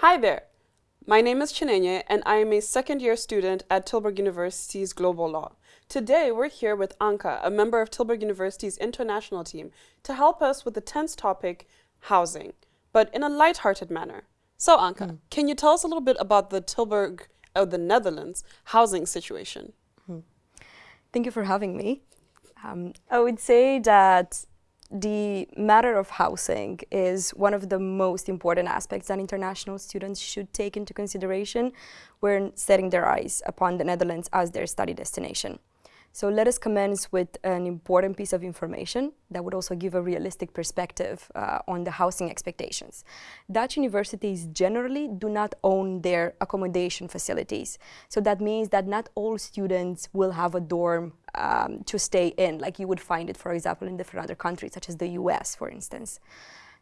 Hi there. My name is Chinenye and I am a second year student at Tilburg University's Global Law. Today we're here with Anka, a member of Tilburg University's international team, to help us with the tense topic, housing, but in a light-hearted manner. So Anka, mm. can you tell us a little bit about the Tilburg of the Netherlands housing situation? Mm. Thank you for having me. Um, I would say that the matter of housing is one of the most important aspects that international students should take into consideration when setting their eyes upon the Netherlands as their study destination. So let us commence with an important piece of information that would also give a realistic perspective uh, on the housing expectations. Dutch universities generally do not own their accommodation facilities. So that means that not all students will have a dorm um, to stay in, like you would find it, for example, in different other countries, such as the US, for instance.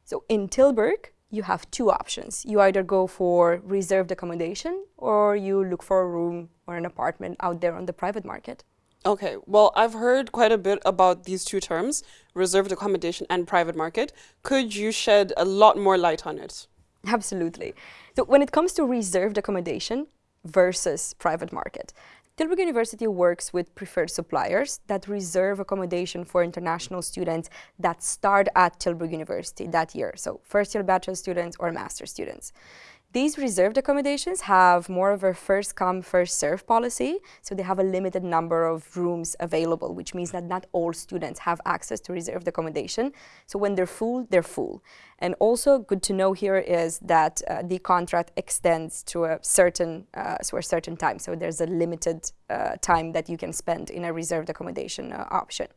So in Tilburg, you have two options. You either go for reserved accommodation or you look for a room or an apartment out there on the private market. Okay, well, I've heard quite a bit about these two terms, reserved accommodation and private market. Could you shed a lot more light on it? Absolutely. So when it comes to reserved accommodation versus private market, Tilburg University works with preferred suppliers that reserve accommodation for international students that start at Tilburg University that year, so first year bachelor students or master students. These reserved accommodations have more of a first come, first serve policy. So they have a limited number of rooms available, which means that not all students have access to reserved accommodation. So when they're full, they're full. And also good to know here is that uh, the contract extends to a certain, uh, a certain time. So there's a limited uh, time that you can spend in a reserved accommodation uh, option.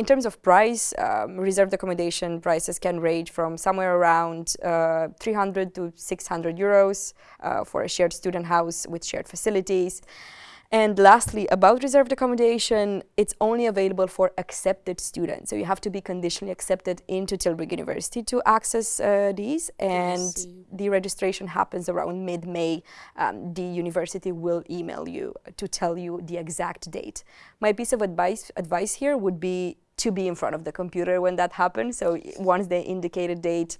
In terms of price, um, reserved accommodation prices can range from somewhere around uh, 300 to 600 euros uh, for a shared student house with shared facilities. And lastly, about reserved accommodation, it's only available for accepted students. So you have to be conditionally accepted into Tilburg University to access uh, these. And the registration happens around mid-May. Um, the university will email you to tell you the exact date. My piece of advice, advice here would be to be in front of the computer when that happens. So once they indicate a date,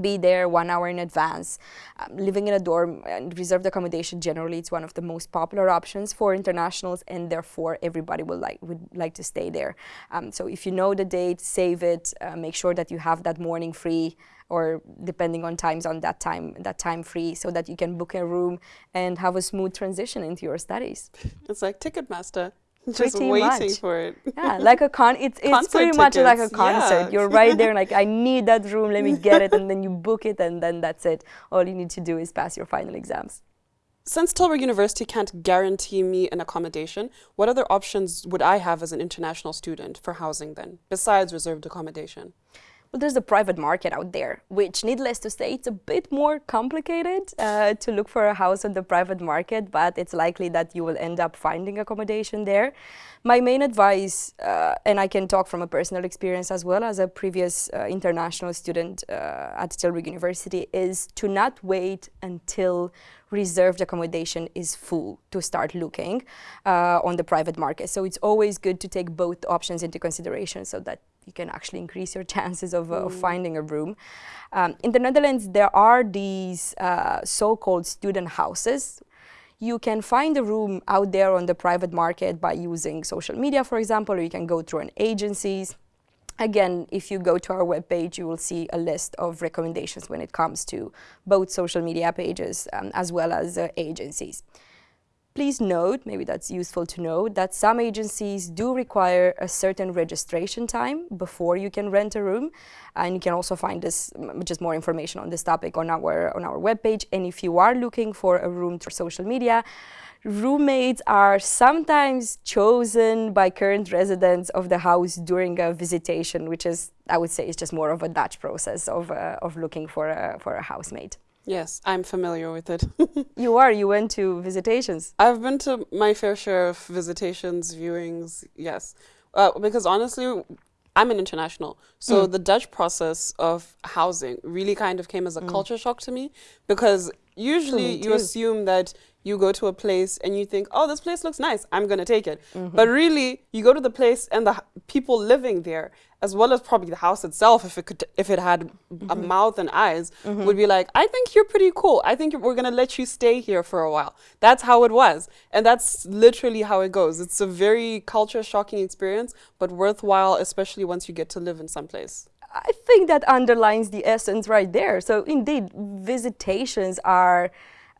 be there one hour in advance. Um, living in a dorm and reserved accommodation generally it's one of the most popular options for internationals and therefore everybody will like would like to stay there. Um, so if you know the date, save it, uh, make sure that you have that morning free or depending on times on that time that time free so that you can book a room and have a smooth transition into your studies. It's like Ticketmaster. Just pretty waiting much. for it. Yeah, like a con. It's it's pretty tickets. much like a concert. Yeah. You're right there, like I need that room. Let me get it, and then you book it, and then that's it. All you need to do is pass your final exams. Since Tilburg University can't guarantee me an accommodation, what other options would I have as an international student for housing then, besides reserved accommodation? Well, there's a private market out there, which needless to say, it's a bit more complicated uh, to look for a house on the private market, but it's likely that you will end up finding accommodation there. My main advice, uh, and I can talk from a personal experience as well as a previous uh, international student uh, at Tilburg University, is to not wait until reserved accommodation is full to start looking uh, on the private market. So it's always good to take both options into consideration so that you can actually increase your chances of, uh, mm. of finding a room. Um, in the Netherlands, there are these uh, so-called student houses. You can find a room out there on the private market by using social media, for example, or you can go through an agencies. Again, if you go to our webpage, you will see a list of recommendations when it comes to both social media pages um, as well as uh, agencies. Please note, maybe that's useful to know, that some agencies do require a certain registration time before you can rent a room. And you can also find this, just more information on this topic on our, on our webpage. And if you are looking for a room through social media, roommates are sometimes chosen by current residents of the house during a visitation, which is, I would say, is just more of a Dutch process of, uh, of looking for a, for a housemate. Yes, I'm familiar with it. you are? You went to visitations? I've been to my fair share of visitations, viewings, yes. Uh, because honestly, I'm an international. So mm. the Dutch process of housing really kind of came as a mm. culture shock to me because usually you assume that you go to a place and you think, oh, this place looks nice, I'm going to take it. Mm-hmm. But really, you go to the place and the h- people living there, as well as probably the house itself, if it could, if it had a Mm-hmm. mouth and eyes, would be like, I think you're pretty cool. I think we're going to let you stay here for a while. That's how it was. And that's literally how it goes. It's a very culture shocking experience, but worthwhile, especially once you get to live in some place. I think that underlines the essence right there. So indeed, visitations are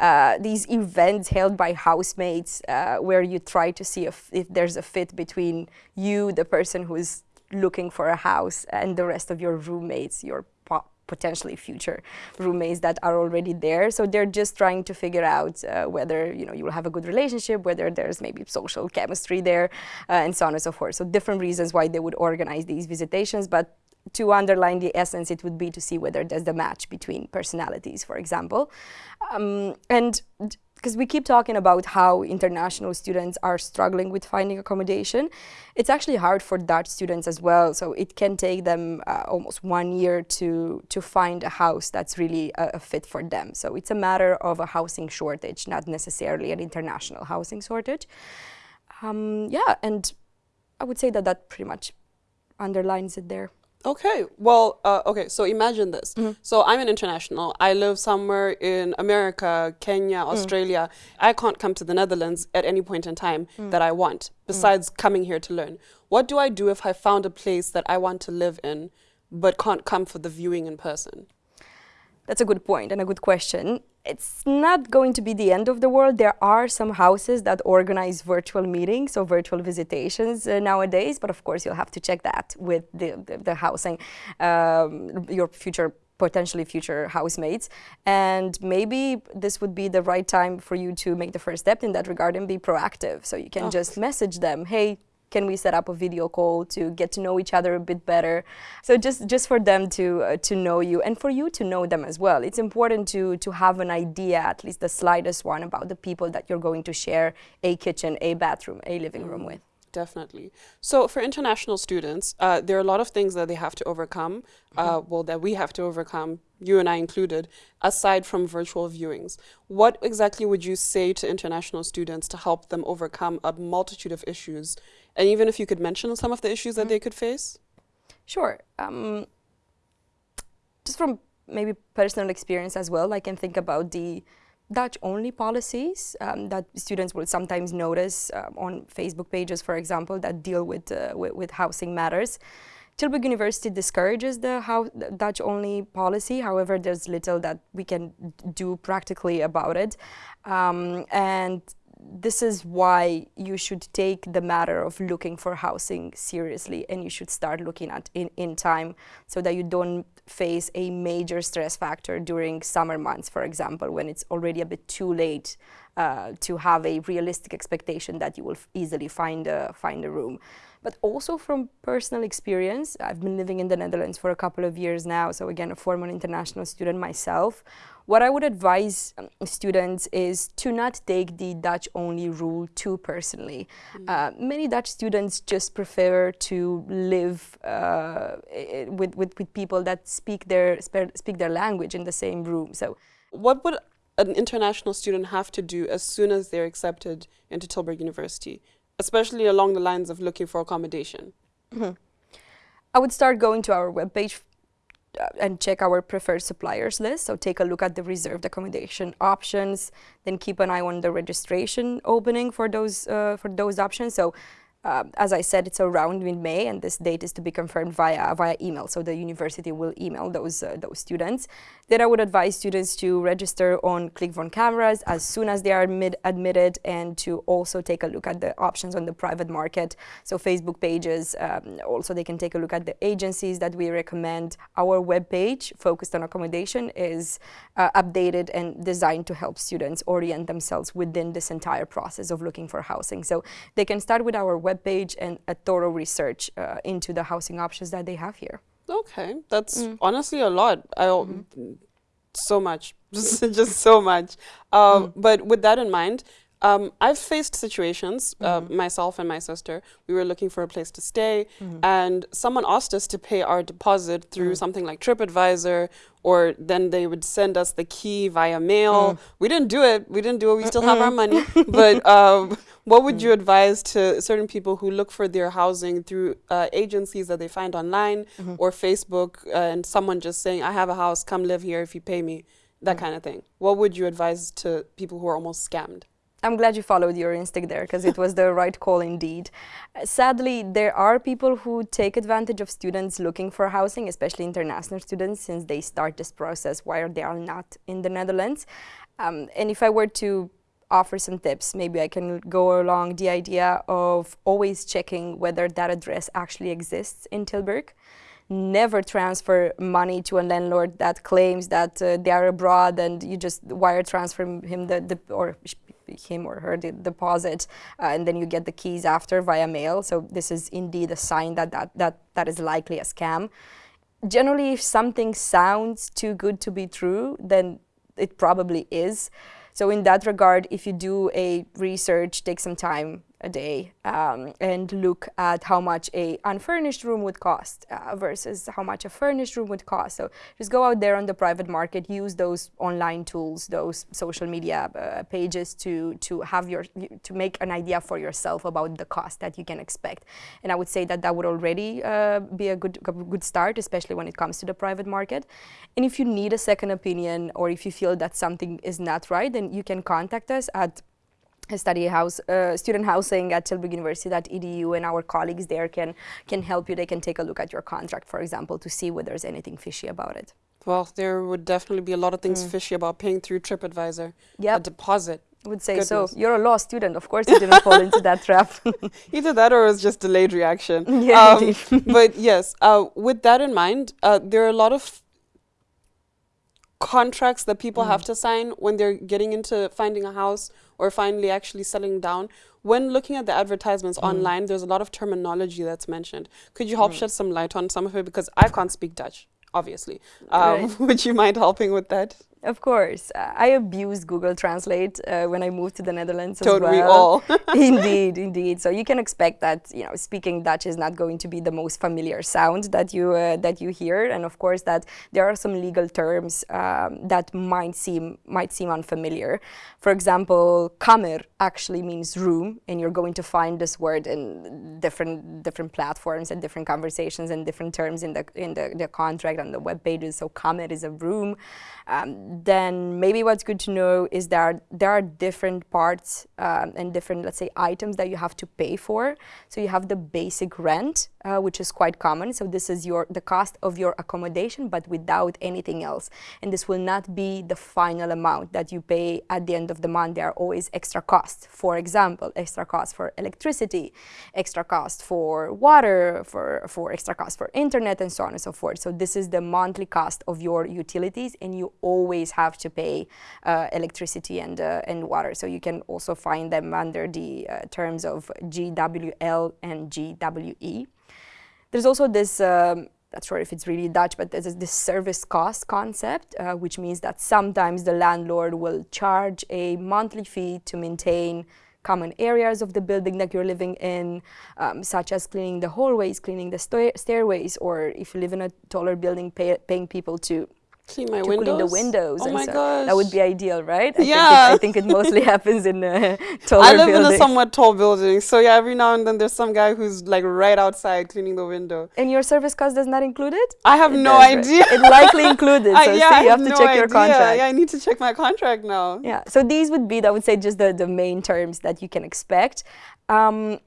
uh, these events held by housemates uh, where you try to see if, if there's a fit between you, the person who's looking for a house, and the rest of your roommates, your po- potentially future roommates that are already there. So they're just trying to figure out uh, whether you know you will have a good relationship, whether there's maybe social chemistry there, uh, and so on and so forth. So different reasons why they would organize these visitations, but to underline the essence, it would be to see whether there's the match between personalities, for example. Um, and because we keep talking about how international students are struggling with finding accommodation, it's actually hard for Dutch students as well. So it can take them uh, almost one year to to find a house that's really a, a fit for them. So it's a matter of a housing shortage, not necessarily an international housing shortage. Um, yeah, and I would say that that pretty much underlines it there. Okay, well, uh, okay, so imagine this. Mm-hmm. So I'm an international. I live somewhere in America, Kenya, Mm. Australia. I can't come to the Netherlands at any point in time Mm. that I want, besides coming here to learn. What do I do if I found a place that I want to live in, but can't come for the viewing in person? That's a good point and a good question. It's not going to be the end of the world. There are some houses that organize virtual meetings or virtual visitations uh, nowadays, but of course you'll have to check that with the, the, the housing, um, your future potentially future housemates and maybe this would be the right time for you to make the first step in that regard and be proactive so you can Oh. just message them hey can we set up a video call to get to know each other a bit better so just just for them to uh, to know you and for you to know them as well it's important to to have an idea at least the slightest one about the people that you're going to share a kitchen a bathroom a living room with Definitely. So for international students, uh, there are a lot of things that they have to overcome, uh, well, that we have to overcome, you and I included, aside from virtual viewings. What exactly would you say to international students to help them overcome a multitude of issues? And even if you could mention some of the issues that they could face? Sure. Um, just from maybe personal experience as well, I can think about the Dutch only policies um, that students will sometimes notice um, on Facebook pages, for example, that deal with, uh, with, with housing matters. Tilburg University discourages the, the Dutch only policy. However, there's little that we can do practically about it. Um, and this is why you should take the matter of looking for housing seriously and you should start looking at in, in time so that you don't face a major stress factor during summer months for example when it's already a bit too late uh, to have a realistic expectation that you will easily find a, find a room. But also from personal experience i've been living in the netherlands for a couple of years now so again a former international student myself what I would advise um, students is to not take the Dutch only rule too personally. Uh, many Dutch students just prefer to live uh, with, with, with people that speak their, speak their language in the same room. So What would an international student have to do as soon as they're accepted into Tilburg University, especially along the lines of looking for accommodation? I would start going to our webpage and check our preferred suppliers list. So take a look at the reserved accommodation options, then keep an eye on the registration opening for those uh, for those options. So uh, as I said, it's around mid-May, and this date is to be confirmed via via email. So the university will email those uh, those students. Then I would advise students to register on Klik voor Kamers as soon as they are admitted, and to also take a look at the options on the private market. So Facebook pages. Um, also, they can take a look at the agencies that we recommend. Our webpage focused on accommodation is uh, updated and designed to help students orient themselves within this entire process of looking for housing. So they can start with our webpage and a thorough research uh, into the housing options that they have here. Okay, that's Mm. honestly a lot. I Mm-hmm. so much, just just so much. Um, Mm. But with that in mind, Um, I've faced situations, mm -hmm. uh, mm-hmm. myself and my sister, we were looking for a place to stay, mm -hmm. and someone asked us to pay our deposit through mm. something like TripAdvisor, or then they would send us the key via mail. Mm. We didn't do it. We didn't do it. We still have our money. but um, what would you mm. advise to certain people who look for their housing through uh, agencies that they find online -hmm. or Facebook, uh, and someone just saying, "I have a house. Come live here if you pay me." That mm. kind of thing. What would you advise to people who are almost scammed? I'm glad you followed your instinct there because it was the right call indeed. Sadly, there are people who take advantage of students looking for housing, especially international students, since they start this process while they are not in the Netherlands. Um, and if I were to offer some tips, maybe I can go along the idea of always checking whether that address actually exists in Tilburg never transfer money to a landlord that claims that uh, they are abroad and you just wire transfer him the, the or him or her deposit uh, and then you get the keys after via mail. So this is indeed a sign that that, that, that is likely a scam. Generally, if something sounds too good to be true, then it probably is. So in that regard, if you do a research, take some time, a day um, and look at how much a unfurnished room would cost uh, versus how much a furnished room would cost. So just go out there on the private market, use those online tools, those social media uh, pages to to have your to make an idea for yourself about the cost that you can expect. And I would say that that would already uh, be a good a good start, especially when it comes to the private market. And if you need a second opinion or if you feel that something is not right, then you can contact us at study house, uh, student housing at Tilburg University at edu and our colleagues there can, can help you. They can take a look at your contract, for example, to see whether there's anything fishy about it. Well, there would definitely be a lot of things mm. fishy about paying through TripAdvisor. Yeah. A deposit. I would say Goodness. so. You're a law student. Of course you didn't fall into that trap. Either that or it was just delayed reaction. Yeah, um, but yes, uh, with that in mind, uh, there are a lot of contracts that people mm. have to sign when they're getting into finding a house or finally actually settling down. When looking at the advertisements mm. online, there's a lot of terminology that's mentioned. Could you help mm. shed some light on some of it? Because I can't speak Dutch, obviously. Um, right. Would you mind helping with that? Of course. Uh, I abused Google Translate uh, when I moved to the Netherlands Don't as well. we all? indeed, indeed. So you can expect that, you know, speaking Dutch is not going to be the most familiar sound that you uh, that you hear. And of course that there are some legal terms um, that might seem might seem unfamiliar. For example, kamer actually means room, and you're going to find this word in different different platforms and different conversations and different terms in the in the, the contract and the web pages. So kamer is a room. Um, then maybe what's good to know is that there are different parts um, and different, let's say, items that you have to pay for. So you have the basic rent, uh, which is quite common. So this is your the cost of your accommodation, but without anything else. And this will not be the final amount that you pay at the end of the month. There are always extra costs. For example, extra costs for electricity, extra cost for water, for, for extra cost for internet, and so on and so forth. So this is the monthly cost of your utilities, and you always have to pay uh, electricity and, uh, and water. So you can also find them under the uh, terms of GWL and GWE. There's also this, um, not sure if it's really Dutch, but there's this service cost concept, uh, which means that sometimes the landlord will charge a monthly fee to maintain common areas of the building that you're living in, um, such as cleaning the hallways, cleaning the stairways, or if you live in a taller building, pay paying people to Clean my to windows. clean the windows. Oh my so gosh. That would be ideal, right? I yeah. Think it, I think it mostly happens in uh, taller I live buildings. in a somewhat tall building, so yeah, every now and then there's some guy who's like right outside cleaning the window. And your service cost does not include it? I have it no idea. It likely included. So yeah, see, you have, have to no check idea. your contract. Yeah, I need to check my contract now. Yeah. So these would be, I would say, just the the main terms that you can expect. Um,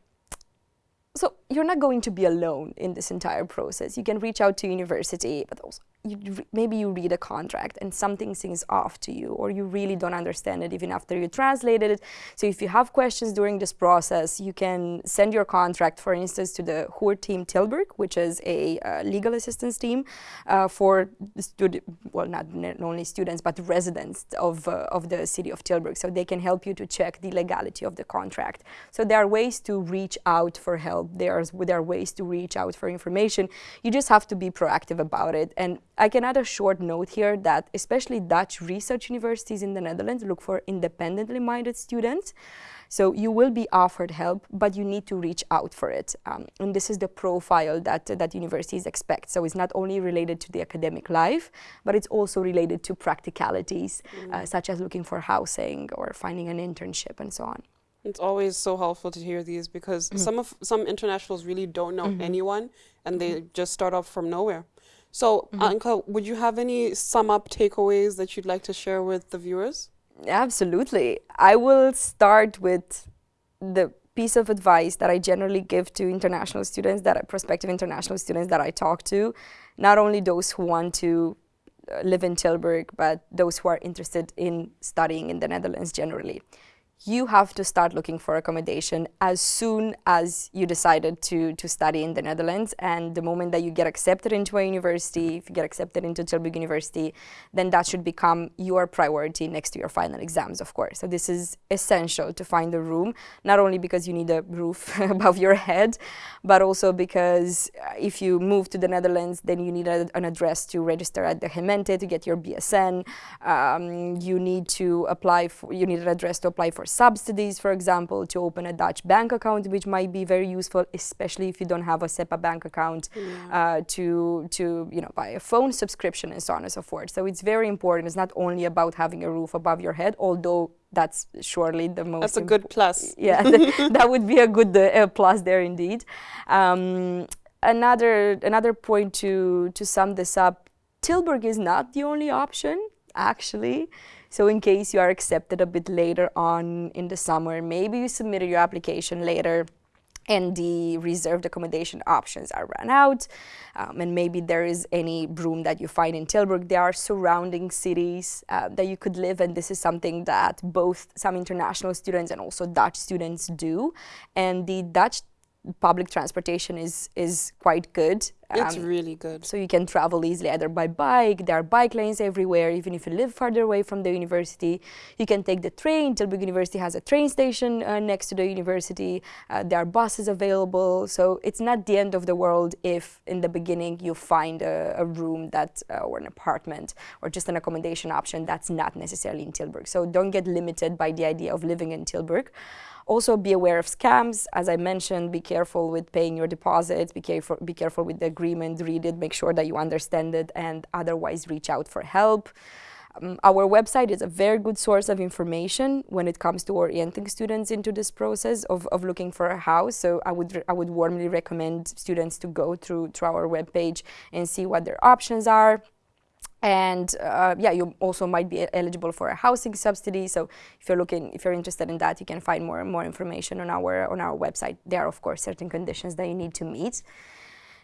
so you're not going to be alone in this entire process. You can reach out to university, but also you maybe you read a contract and something seems off to you or you really don't understand it even after you translated it. So if you have questions during this process, you can send your contract, for instance, to the Huurteam Tilburg, which is a uh, legal assistance team uh, for well, not only students, but residents of, uh, of the city of Tilburg. So they can help you to check the legality of the contract. So there are ways to reach out for help. There there's, there are ways to reach out for information. You just have to be proactive about it. And I can add a short note here that especially Dutch research universities in the Netherlands look for independently minded students. So you will be offered help, but you need to reach out for it. Um, and this is the profile that, uh, that universities expect. So it's not only related to the academic life, but it's also related to practicalities, mm. uh, such as looking for housing or finding an internship and so on. It's always so helpful to hear these because mm -hmm. some of some internationals really don't know mm -hmm. anyone and they -hmm. just start off from nowhere. So, mm-hmm. Anka, would you have any sum up takeaways that you'd like to share with the viewers? Absolutely. I will start with the piece of advice that I generally give to international students, that prospective international students that I talk to, not only those who want to uh, live in Tilburg, but those who are interested in studying in the Netherlands generally you have to start looking for accommodation as soon as you decided to, to study in the Netherlands. And the moment that you get accepted into a university, if you get accepted into Tilburg University, then that should become your priority next to your final exams, of course. So this is essential to find a room, not only because you need a roof above your head, but also because uh, if you move to the Netherlands, then you need a, an address to register at the Gemeente to get your BSN. Um, you need to apply for, you need an address to apply for subsidies, for example, to open a Dutch bank account, which might be very useful, especially if you don't have a SEPA bank account yeah. uh, to, to you know, buy a phone subscription and so on and so forth. So it's very important. It's not only about having a roof above your head, although that's surely the most. That's a good plus. Yeah, th that would be a good uh, plus there indeed. Um, another another point to to sum this up, Tilburg is not the only option actually. So in case you are accepted a bit later on in the summer, maybe you submitted your application later and the reserved accommodation options are run out um, and maybe there is any room that you find in Tilburg. There are surrounding cities uh, that you could live and this is something that both some international students and also Dutch students do and the Dutch public transportation is is quite good. It's um, really good. So you can travel easily either by bike, there are bike lanes everywhere, even if you live farther away from the university. You can take the train, Tilburg University has a train station uh, next to the university, uh, there are buses available, so it's not the end of the world if in the beginning you find a, a room that, uh, or an apartment, or just an accommodation option that's not necessarily in Tilburg. So don't get limited by the idea of living in Tilburg. Also be aware of scams. As I mentioned, be careful with paying your deposits, be careful, be careful with the agreement, read it, make sure that you understand it, and otherwise reach out for help. Um, our website is a very good source of information when it comes to orienting students into this process of, of looking for a house. So I would, I would warmly recommend students to go through, through our webpage and see what their options are. And uh, yeah, you also might be eligible for a housing subsidy. So if you're looking, if you're interested in that, you can find more and more information on our on our website. There are of course certain conditions that you need to meet.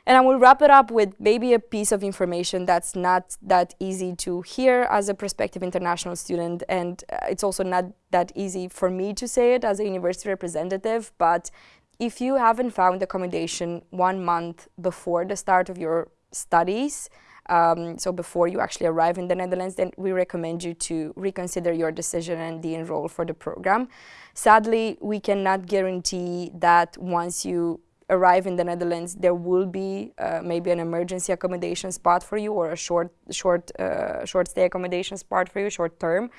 And I will wrap it up with maybe a piece of information that's not that easy to hear as a prospective international student. And uh, it's also not that easy for me to say it as a university representative. But if you haven't found accommodation one month before the start of your studies, um, so before you actually arrive in the Netherlands, then we recommend you to reconsider your decision and de-enroll for the program. Sadly, we cannot guarantee that once you arrive in the Netherlands, there will be uh, maybe an emergency accommodation spot for you or a short, short, uh, short stay accommodation spot for you, short term.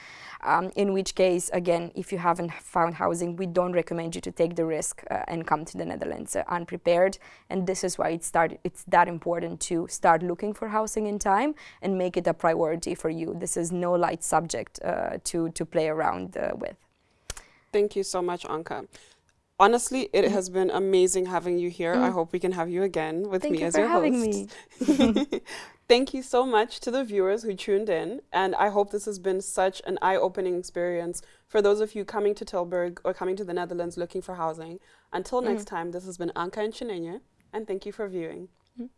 Um, in which case, again, if you haven't found housing, we don't recommend you to take the risk uh, and come to the Netherlands uh, unprepared. And this is why it start, it's that important to start looking for housing in time and make it a priority for you. This is no light subject uh, to, to play around uh, with. Thank you so much, Anka. Honestly, it mm. has been amazing having you here. Mm. I hope we can have you again with Thank me you as your host. Me. Thank you so much to the viewers who tuned in, and I hope this has been such an eye-opening experience for those of you coming to Tilburg or coming to the Netherlands looking for housing. Until mm. next mm-hmm. time, this has been Anka and Chinenye, and thank you for viewing. Mm.